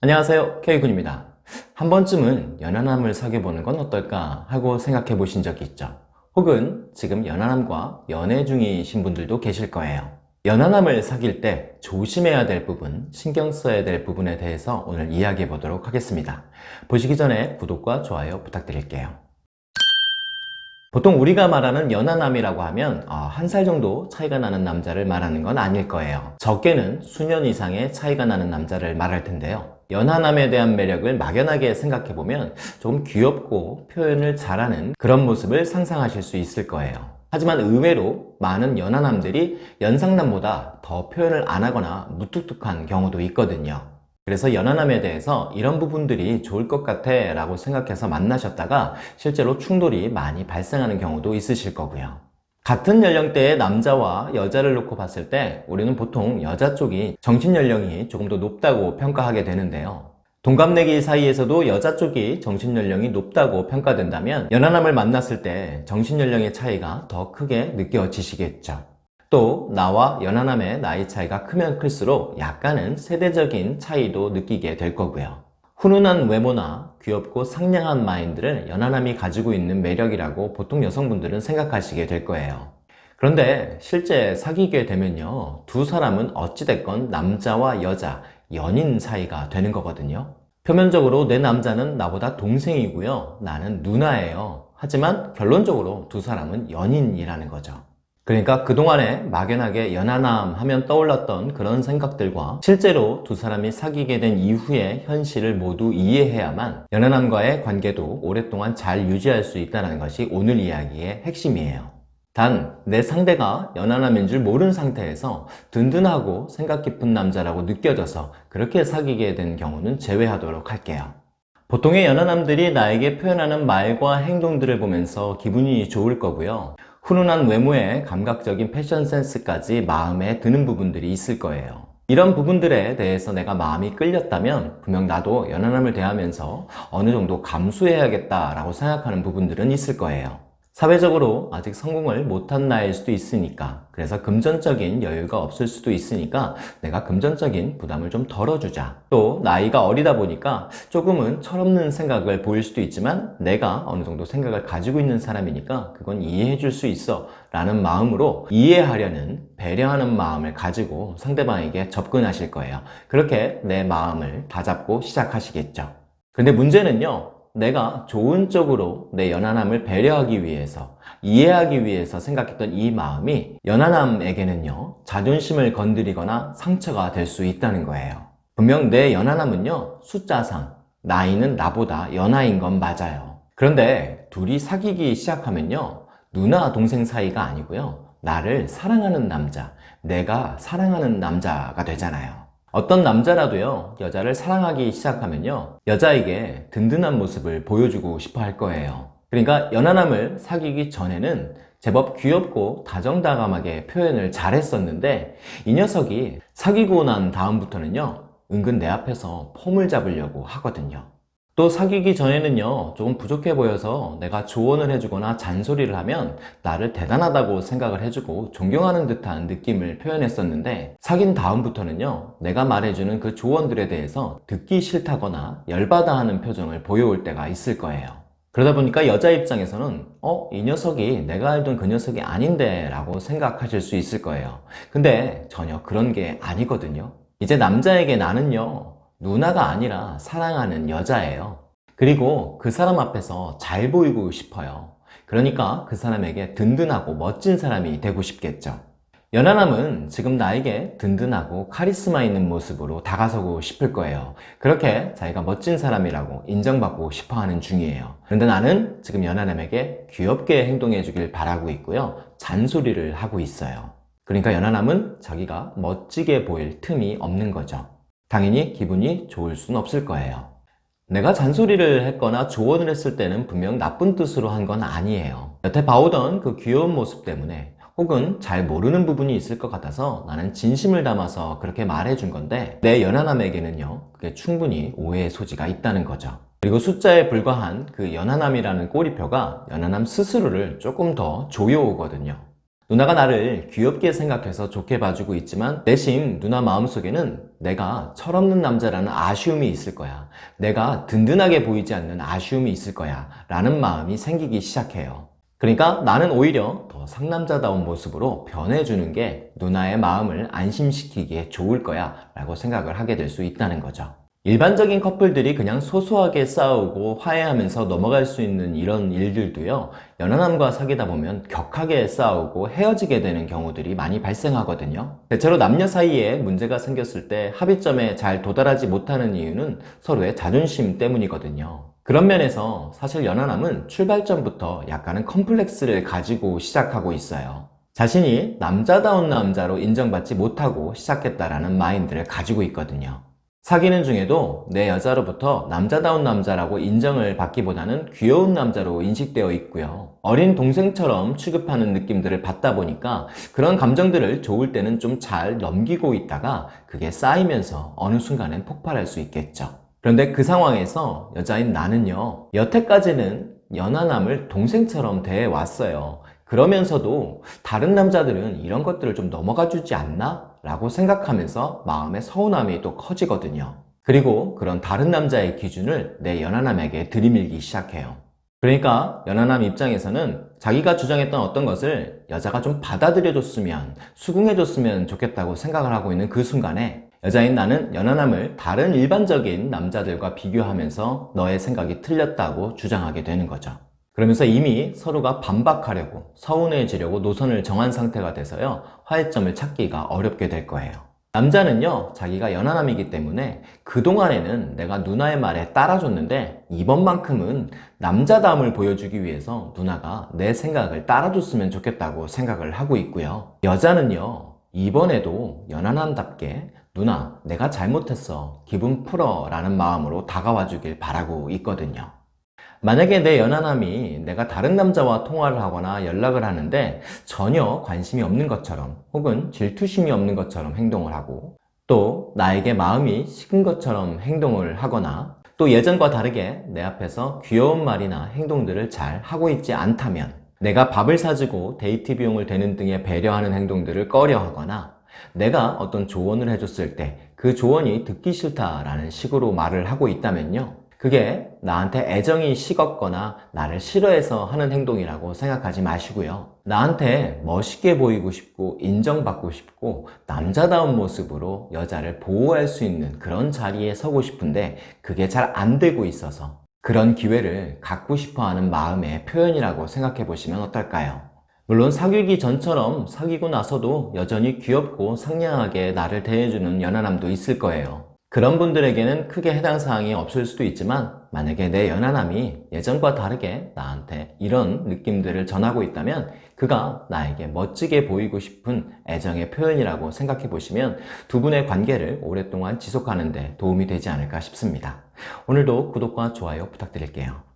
안녕하세요. K군입니다. 한 번쯤은 연하남을 사귀어보는 건 어떨까 하고 생각해 보신 적이 있죠. 혹은 지금 연하남과 연애 중이신 분들도 계실 거예요. 연하남을 사귈 때 조심해야 될 부분, 신경 써야 될 부분에 대해서 오늘 이야기해 보도록 하겠습니다. 보시기 전에 구독과 좋아요 부탁드릴게요. 보통 우리가 말하는 연하남이라고 하면 아, 한살 정도 차이가 나는 남자를 말하는 건 아닐 거예요. 적게는 수년 이상의 차이가 나는 남자를 말할 텐데요 연하남에 대한 매력을 막연하게 생각해보면 조금 귀엽고 표현을 잘하는 그런 모습을 상상하실 수 있을 거예요. 하지만 의외로 많은 연하남들이 연상남보다 더 표현을 안 하거나 무뚝뚝한 경우도 있거든요. 그래서 연하남에 대해서 이런 부분들이 좋을 것 같아 라고 생각해서 만나셨다가 실제로 충돌이 많이 발생하는 경우도 있으실 거고요 같은 연령대의 남자와 여자를 놓고 봤을 때 우리는 보통 여자 쪽이 정신 연령이 조금 더 높다고 평가하게 되는데요. 동갑내기 사이에서도 여자 쪽이 정신연령이 높다고 평가된다면 연하남을 만났을 때 정신연령의 차이가 더 크게 느껴지시겠죠. 또 나와 연하남의 나이 차이가 크면 클수록 약간은 세대적인 차이도 느끼게 될 거고요 훈훈한 외모나 귀엽고 상냥한 마인드를 연하남이 가지고 있는 매력이라고 보통 여성분들은 생각하시게 될 거예요. 그런데 실제 사귀게 되면요 두 사람은 어찌됐건 남자와 여자, 연인 사이가 되는 거거든요. 표면적으로 내 남자는 나보다 동생이고요 나는 누나예요. 하지만 결론적으로 두 사람은 연인이라는 거죠 그러니까 그동안에 막연하게 연하남 하면 떠올랐던 그런 생각들과 실제로 두 사람이 사귀게 된 이후의 현실을 모두 이해해야만 연하남과의 관계도 오랫동안 잘 유지할 수 있다는 것이 오늘 이야기의 핵심이에요. 단 내 상대가 연하남인 줄 모르는 상태에서 든든하고 생각 깊은 남자라고 느껴져서 그렇게 사귀게 된 경우는 제외하도록 할게요. 보통의 연하남들이 나에게 표현하는 말과 행동들을 보면서 기분이 좋을 거고요 훈훈한 외모에 감각적인 패션 센스까지 마음에 드는 부분들이 있을 거예요. 이런 부분들에 대해서 내가 마음이 끌렸다면 분명 나도 연하남을 대하면서 어느 정도 감수해야겠다 라고 생각하는 부분들은 있을 거예요 사회적으로 아직 성공을 못한 나일 수도 있으니까 그래서 금전적인 여유가 없을 수도 있으니까 내가 금전적인 부담을 좀 덜어주자. 또 나이가 어리다 보니까 조금은 철없는 생각을 보일 수도 있지만 내가 어느 정도 생각을 가지고 있는 사람이니까 그건 이해해 줄 수 있어 라는 마음으로 이해하려는 배려하는 마음을 가지고 상대방에게 접근하실 거예요. 그렇게 내 마음을 다잡고 시작하시겠죠. 근데 문제는요 내가 좋은 쪽으로 내 연하남을 배려하기 위해서 이해하기 위해서 생각했던 이 마음이 연하남에게는요 자존심을 건드리거나 상처가 될 수 있다는 거예요. 분명 내 연하남은요 숫자상 나이는 나보다 연하인 건 맞아요. 그런데 둘이 사귀기 시작하면요 누나 동생 사이가 아니고요 나를 사랑하는 남자 내가 사랑하는 남자가 되잖아요 어떤 남자라도요 여자를 사랑하기 시작하면요 여자에게 든든한 모습을 보여주고 싶어 할 거예요. 그러니까 연하남을 사귀기 전에는 제법 귀엽고 다정다감하게 표현을 잘 했었는데 이 녀석이 사귀고 난 다음부터는요 은근 내 앞에서 폼을 잡으려고 하거든요 또 사귀기 전에는요 조금 부족해 보여서 내가 조언을 해주거나 잔소리를 하면 나를 대단하다고 생각을 해주고 존경하는 듯한 느낌을 표현했었는데 사귄 다음부터는요 내가 말해주는 그 조언들에 대해서 듣기 싫다거나 열받아 하는 표정을 보여올 때가 있을 거예요 그러다 보니까 여자 입장에서는 어? 이 녀석이 내가 알던 그 녀석이 아닌데 라고 생각하실 수 있을 거예요 근데 전혀 그런 게 아니거든요 이제 남자에게 나는요 누나가 아니라 사랑하는 여자예요. 그리고 그 사람 앞에서 잘 보이고 싶어요. 그러니까 그 사람에게 든든하고 멋진 사람이 되고 싶겠죠. 연하남은 지금 나에게 든든하고 카리스마 있는 모습으로 다가서고 싶을 거예요. 그렇게 자기가 멋진 사람이라고 인정받고 싶어하는 중이에요. 그런데 나는 지금 연하남에게 귀엽게 행동해 주길 바라고 있고요. 잔소리를 하고 있어요. 그러니까 연하남은 자기가 멋지게 보일 틈이 없는 거죠 당연히 기분이 좋을 순 없을 거예요. 내가 잔소리를 했거나 조언을 했을 때는 분명 나쁜 뜻으로 한 건 아니에요. 여태 봐오던 그 귀여운 모습 때문에 혹은 잘 모르는 부분이 있을 것 같아서 나는 진심을 담아서 그렇게 말해준 건데 내 연하남에게는요 그게 충분히 오해의 소지가 있다는 거죠. 그리고 숫자에 불과한 그 연하남이라는 꼬리표가 연하남 스스로를 조금 더 조여오거든요 누나가 나를 귀엽게 생각해서 좋게 봐주고 있지만 내심 누나 마음속에는 내가 철없는 남자라는 아쉬움이 있을 거야. 내가 든든하게 보이지 않는 아쉬움이 있을 거야. 라는 마음이 생기기 시작해요. 그러니까 나는 오히려 더 상남자다운 모습으로 변해주는 게 누나의 마음을 안심시키기에 좋을 거야 라고 생각을 하게 될 수 있다는 거죠. 일반적인 커플들이 그냥 소소하게 싸우고 화해하면서 넘어갈 수 있는 이런 일들도요, 연하남과 사귀다 보면 격하게 싸우고 헤어지게 되는 경우들이 많이 발생하거든요. 대체로 남녀 사이에 문제가 생겼을 때 합의점에 잘 도달하지 못하는 이유는 서로의 자존심 때문이거든요. 그런 면에서 사실 연하남은 출발점부터 약간은 컴플렉스를 가지고 시작하고 있어요. 자신이 남자다운 남자로 인정받지 못하고 시작했다라는 마인드를 가지고 있거든요. 사귀는 중에도 내 여자로부터 남자다운 남자라고 인정을 받기보다는 귀여운 남자로 인식되어 있고요. 어린 동생처럼 취급하는 느낌들을 받다 보니까 그런 감정들을 좋을 때는 좀 잘 넘기고 있다가 그게 쌓이면서 어느 순간엔 폭발할 수 있겠죠. 그런데 그 상황에서 여자인 나는요, 여태까지는 연하남을 동생처럼 대해왔어요. 그러면서도 다른 남자들은 이런 것들을 좀 넘어가 주지 않나? 라고 생각하면서 마음의 서운함이 또 커지거든요. 그리고 그런 다른 남자의 기준을 내 연하남에게 들이밀기 시작해요. 그러니까 연하남 입장에서는 자기가 주장했던 어떤 것을 여자가 좀 받아들여줬으면, 수긍해줬으면 좋겠다고 생각을 하고 있는 그 순간에 여자인 나는 연하남을 다른 일반적인 남자들과 비교하면서 너의 생각이 틀렸다고 주장하게 되는 거죠. 그러면서 이미 서로가 반박하려고 서운해지려고 노선을 정한 상태가 돼서요 화해점을 찾기가 어렵게 될 거예요. 남자는요 자기가 연하남이기 때문에 그동안에는 내가 누나의 말에 따라줬는데 이번만큼은 남자다움을 보여주기 위해서 누나가 내 생각을 따라줬으면 좋겠다고 생각을 하고 있고요. 여자는요 이번에도 연하남답게 누나 내가 잘못했어. 기분 풀어 라는 마음으로 다가와 주길 바라고 있거든요 만약에 내 연하남이 내가 다른 남자와 통화를 하거나 연락을 하는데 전혀 관심이 없는 것처럼 혹은 질투심이 없는 것처럼 행동을 하고 또 나에게 마음이 식은 것처럼 행동을 하거나 또 예전과 다르게 내 앞에서 귀여운 말이나 행동들을 잘 하고 있지 않다면 내가 밥을 사주고 데이트 비용을 대는 등의 배려하는 행동들을 꺼려 하거나 내가 어떤 조언을 해줬을 때 그 조언이 듣기 싫다라는 식으로 말을 하고 있다면요 그게 나한테 애정이 식었거나 나를 싫어해서 하는 행동이라고 생각하지 마시고요. 나한테 멋있게 보이고 싶고 인정받고 싶고 남자다운 모습으로 여자를 보호할 수 있는 그런 자리에 서고 싶은데 그게 잘 안 되고 있어서 그런 기회를 갖고 싶어 하는 마음의 표현이라고 생각해 보시면 어떨까요? 물론 사귀기 전처럼 사귀고 나서도 여전히 귀엽고 상냥하게 나를 대해주는 연하남도 있을 거예요. 그런 분들에게는 크게 해당 사항이 없을 수도 있지만 만약에 내 연하남이 예전과 다르게 나한테 이런 느낌들을 전하고 있다면 그가 나에게 멋지게 보이고 싶은 애정의 표현이라고 생각해 보시면 두 분의 관계를 오랫동안 지속하는 데 도움이 되지 않을까 싶습니다. 오늘도 구독과 좋아요 부탁드릴게요.